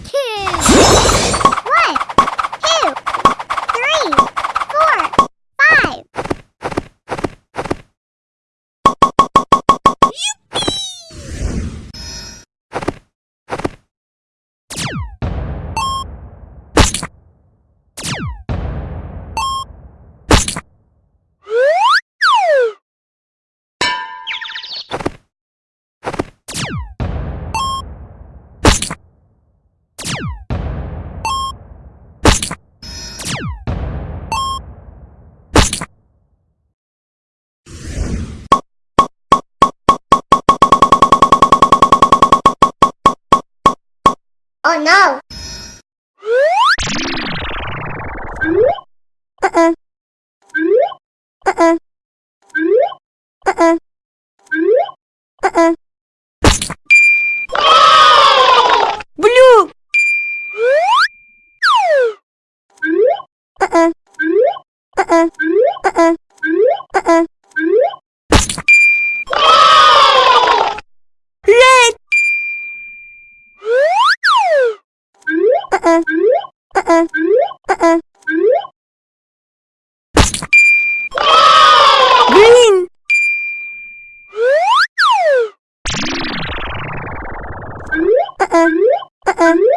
Kid Oh no! Uh-uh. Uh-uh. Uh-uh. Uh-uh. Blue! Uh-uh. Uh-uh. Uh-uh. uh-uh. Uh-uh. Green. Uh-uh. Uh-uh. uh-uh.